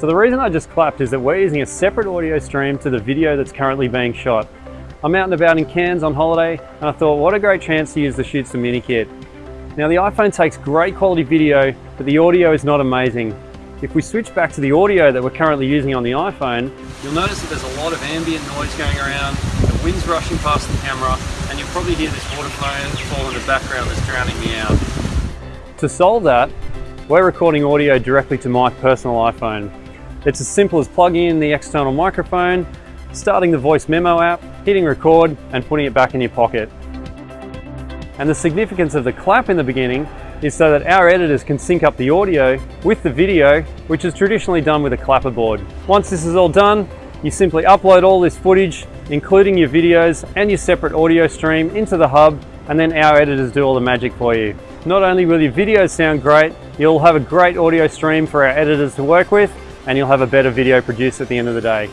So the reason I just clapped is that we're using a separate audio stream to the video that's currently being shot. I'm out and about in Cairns on holiday and I thought what a great chance to use the Shootsta Mini Kit. Now the iPhone takes great quality video, but the audio is not amazing. If we switch back to the audio that we're currently using on the iPhone, you'll notice that there's a lot of ambient noise going around, the wind's rushing past the camera, and you'll probably hear this water fall in the background that's drowning me out. To solve that, we're recording audio directly to my personal iPhone. It's as simple as plugging in the external microphone, starting the voice memo app, hitting record, and putting it back in your pocket. And the significance of the clap in the beginning is so that our editors can sync up the audio with the video, which is traditionally done with a clapperboard. Once this is all done, you simply upload all this footage, including your videos and your separate audio stream into the hub, and then our editors do all the magic for you. Not only will your videos sound great, you'll have a great audio stream for our editors to work with, and you'll have a better video produced at the end of the day.